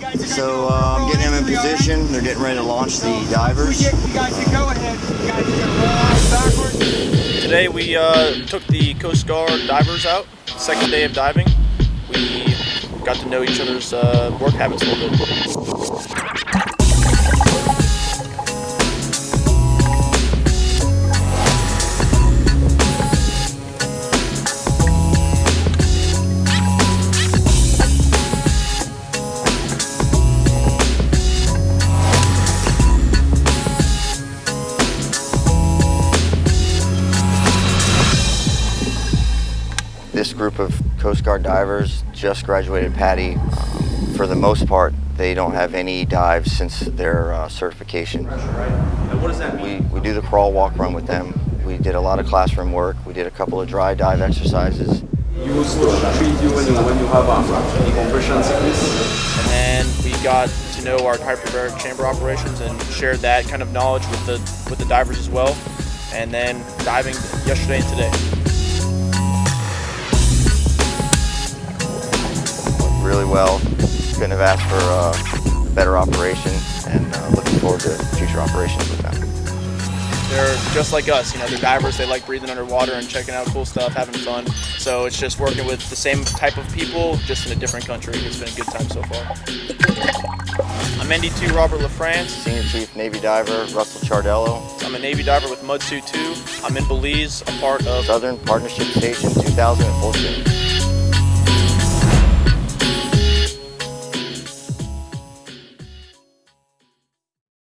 So uh, I'm getting them in position. They're getting ready to launch the divers. Today we uh, took the Coast Guard divers out. Second day of diving. We got to know each other's uh, work habits a little bit. This group of Coast Guard divers just graduated PADI. Um, for the most part, they don't have any dives since their uh, certification. what does that We, we do the crawl, walk, run with them. We did a lot of classroom work. We did a couple of dry dive exercises. used to treat you when you, when you have a decompression sickness. And we got to know our hyperbaric chamber operations and shared that kind of knowledge with the with the divers as well. And then diving yesterday and today. Well. Couldn't have asked for uh, a better operation and uh, looking forward to future operations with them. They're just like us, you know, they're divers, they like breathing underwater and checking out cool stuff, having fun. So it's just working with the same type of people, just in a different country. It's been a good time so far. I'm ND2 Robert LaFrance. Senior Chief Navy Diver Russell Chardello, I'm a Navy diver with Mudsuit 2. I'm in Belize, a part of Southern Partnership Station 2014.